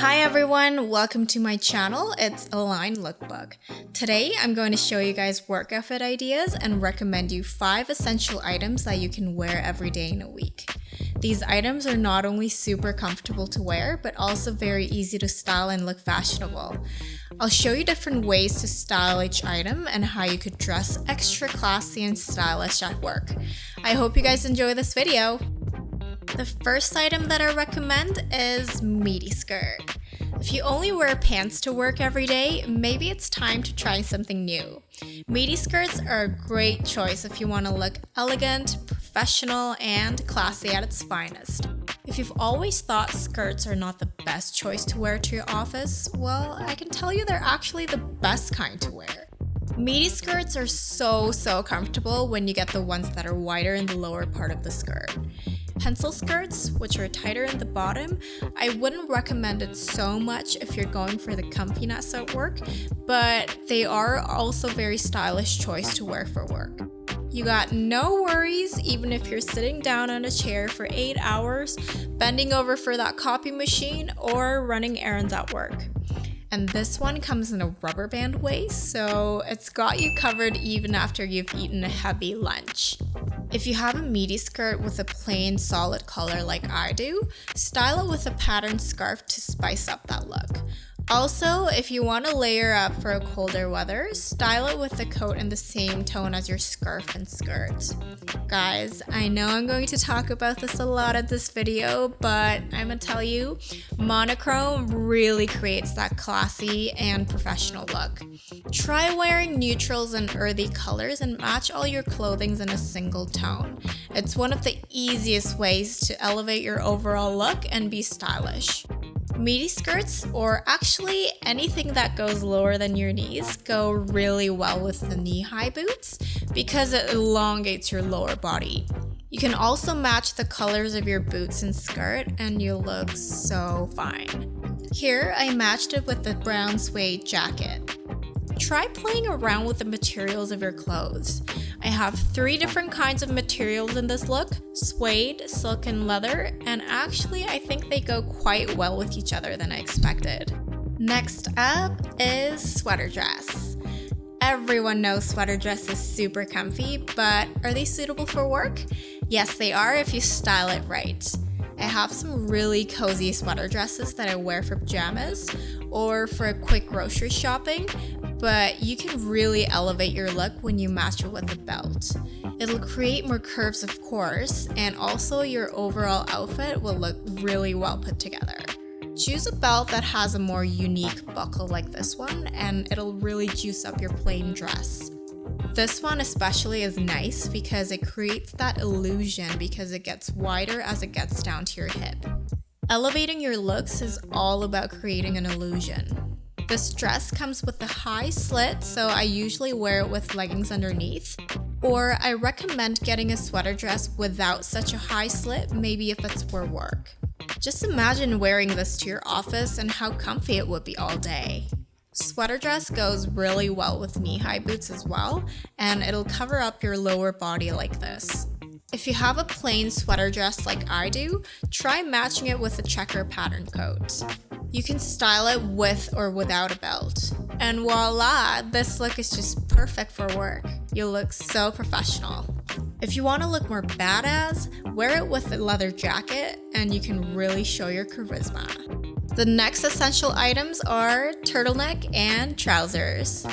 Hi everyone, welcome to my channel. It's Align Lookbook. Today I'm going to show you guys work outfit ideas and recommend you 5 essential items that you can wear every day in a week. These items are not only super comfortable to wear, but also very easy to style and look fashionable. I'll show you different ways to style each item and how you could dress extra classy and stylish at work. I hope you guys enjoy this video! The first item that I recommend is midi skirt. If you only wear pants to work every day, maybe it's time to try something new. Midi skirts are a great choice if you want to look elegant, professional, and classy at its finest. If you've always thought skirts are not the best choice to wear to your office, well, I can tell you they're actually the best kind to wear. Midi skirts are so, so comfortable when you get the ones that are wider in the lower part of the skirt. Pencil skirts, which are tighter in the bottom, I wouldn't recommend it so much if you're going for the comfiness at work, but they are also very stylish choice to wear for work. You got no worries even if you're sitting down on a chair for 8 hours, bending over for that copy machine, or running errands at work. And this one comes in a rubber band waist, so it's got you covered even after you've eaten a heavy lunch. If you have a midi skirt with a plain solid color like I do, style it with a patterned scarf to spice up that look. Also, if you want to layer up for a colder weather, style it with a coat in the same tone as your scarf and skirt. Guys, I know I'm going to talk about this a lot in this video, but I'm gonna tell you, monochrome really creates that classy and professional look. Try wearing neutrals and earthy colors and match all your clothings in a single tone. It's one of the easiest ways to elevate your overall look and be stylish. Midi skirts, or actually anything that goes lower than your knees, go really well with the knee-high boots because it elongates your lower body. You can also match the colors of your boots and skirt and you look so fine. Here, I matched it with the brown suede jacket. Try playing around with the materials of your clothes. I have three different kinds of materials in this look, suede, silk, and leather, and actually I think they go quite well with each other than I expected. Next up is sweater dress. Everyone knows sweater dress is super comfy, but are they suitable for work? Yes, they are if you style it right. I have some really cozy sweater dresses that I wear for pajamas or for a quick grocery shopping, but you can really elevate your look when you match it with a belt. It'll create more curves of course, and also your overall outfit will look really well put together. Choose a belt that has a more unique buckle like this one, and it'll really juice up your plain dress. This one especially is nice because it creates that illusion because it gets wider as it gets down to your hip. Elevating your looks is all about creating an illusion. This dress comes with a high slit, so I usually wear it with leggings underneath. Or I recommend getting a sweater dress without such a high slit, maybe if it's for work. Just imagine wearing this to your office and how comfy it would be all day. Sweater dress goes really well with knee-high boots as well, and it'll cover up your lower body like this. If you have a plain sweater dress like I do, try matching it with a checker pattern coat. You can style it with or without a belt. And voila, this look is just perfect for work. You'll look so professional. If you want to look more badass, wear it with a leather jacket and you can really show your charisma. The next essential items are turtleneck and trousers.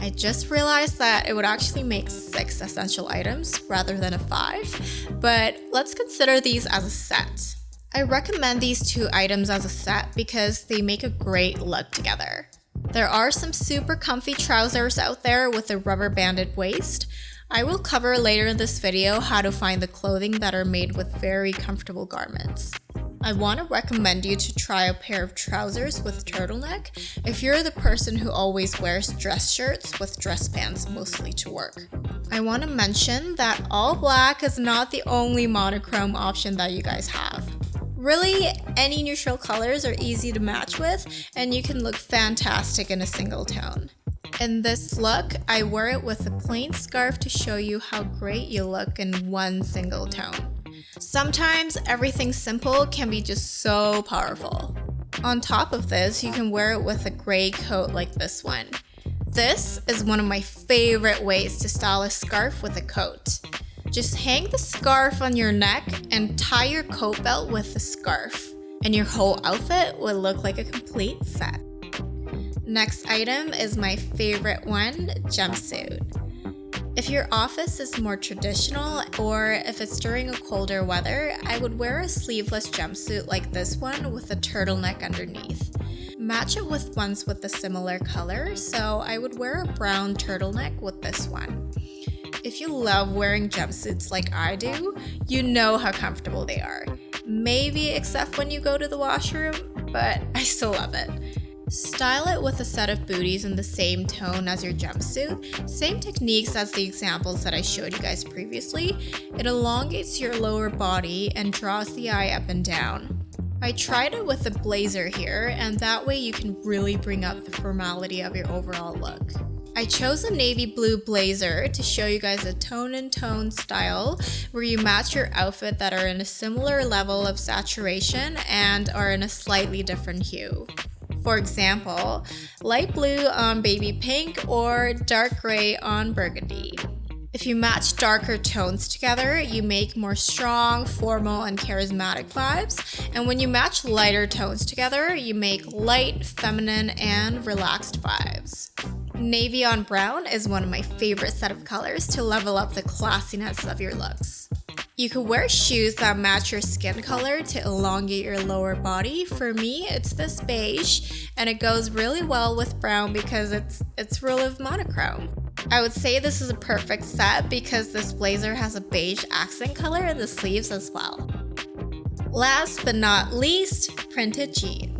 I just realized that it would actually make six essential items rather than a five, but let's consider these as a set. I recommend these two items as a set because they make a great look together. There are some super comfy trousers out there with a rubber banded waist. I will cover later in this video how to find the clothing that are made with very comfortable garments. I want to recommend you to try a pair of trousers with turtleneck if you're the person who always wears dress shirts with dress pants mostly to work. I want to mention that all black is not the only monochrome option that you guys have. Really, any neutral colors are easy to match with and you can look fantastic in a single tone. In this look, I wear it with a plain scarf to show you how great you look in one single tone. Sometimes everything simple can be just so powerful. On top of this, you can wear it with a gray coat like this one. This is one of my favorite ways to style a scarf with a coat. Just hang the scarf on your neck and tie your coat belt with the scarf, and your whole outfit will look like a complete set. Next item is my favorite one, jumpsuit. If your office is more traditional or if it's during a colder weather, I would wear a sleeveless jumpsuit like this one with a turtleneck underneath. Match it with ones with a similar color, so I would wear a brown turtleneck with this one. If you love wearing jumpsuits like I do, you know how comfortable they are. Maybe except when you go to the washroom, but I still love it. Style it with a set of booties in the same tone as your jumpsuit. Same techniques as the examples that I showed you guys previously. It elongates your lower body and draws the eye up and down. I tried it with a blazer here and that way you can really bring up the formality of your overall look. I chose a navy blue blazer to show you guys a tone and tone style where you match your outfit that are in a similar level of saturation and are in a slightly different hue. For example, light blue on baby pink or dark gray on burgundy. If you match darker tones together, you make more strong, formal, and charismatic vibes. And when you match lighter tones together, you make light, feminine, and relaxed vibes. Navy on brown is one of my favorite set of colors to level up the classiness of your looks. You could wear shoes that match your skin color to elongate your lower body. For me, it's this beige and it goes really well with brown because it's it's really monochrome. I would say this is a perfect set because this blazer has a beige accent color in the sleeves as well. Last but not least, printed jeans.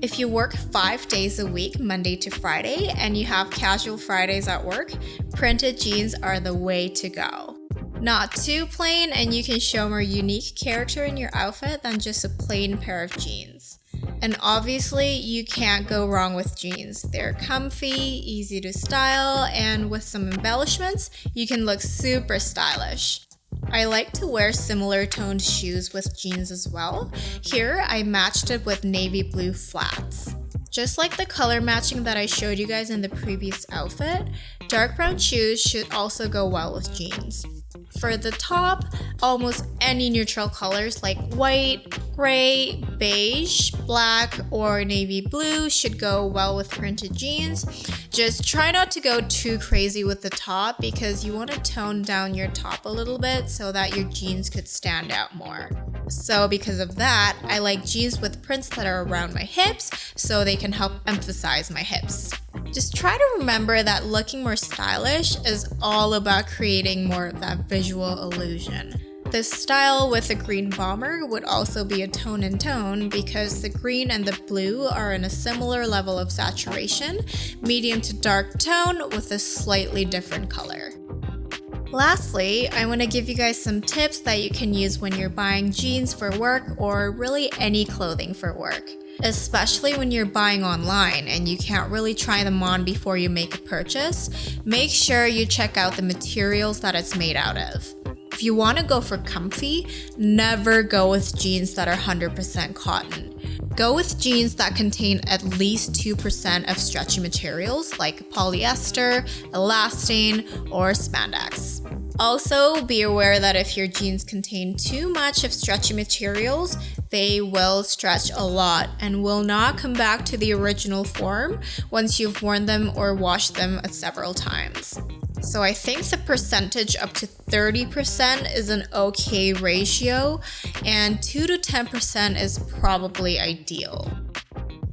If you work five days a week, Monday to Friday, and you have casual Fridays at work, printed jeans are the way to go. Not too plain and you can show more unique character in your outfit than just a plain pair of jeans. And obviously, you can't go wrong with jeans. They're comfy, easy to style, and with some embellishments, you can look super stylish. I like to wear similar toned shoes with jeans as well. Here, I matched it with navy blue flats. Just like the color matching that I showed you guys in the previous outfit, dark brown shoes should also go well with jeans. For the top, almost any neutral colors like white, gray, beige, black, or navy blue should go well with printed jeans. Just try not to go too crazy with the top because you want to tone down your top a little bit so that your jeans could stand out more. So because of that, I like jeans with prints that are around my hips so they can help emphasize my hips. Just try to remember that looking more stylish is all about creating more of that visual illusion. This style with a green bomber would also be a tone in tone because the green and the blue are in a similar level of saturation, medium to dark tone with a slightly different color. Lastly, I want to give you guys some tips that you can use when you're buying jeans for work or really any clothing for work. Especially when you're buying online and you can't really try them on before you make a purchase, make sure you check out the materials that it's made out of. If you want to go for comfy, never go with jeans that are 100% cotton. Go with jeans that contain at least 2% of stretchy materials like polyester, elastane, or spandex. Also, be aware that if your jeans contain too much of stretchy materials, they will stretch a lot and will not come back to the original form once you've worn them or washed them several times. So I think the percentage up to 30% is an okay ratio and 2 to 10% is probably ideal.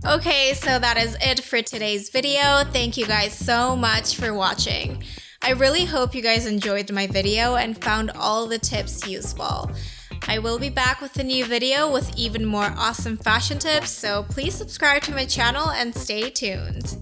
Okay, so that is it for today's video. Thank you guys so much for watching. I really hope you guys enjoyed my video and found all the tips useful. I will be back with a new video with even more awesome fashion tips, so please subscribe to my channel and stay tuned.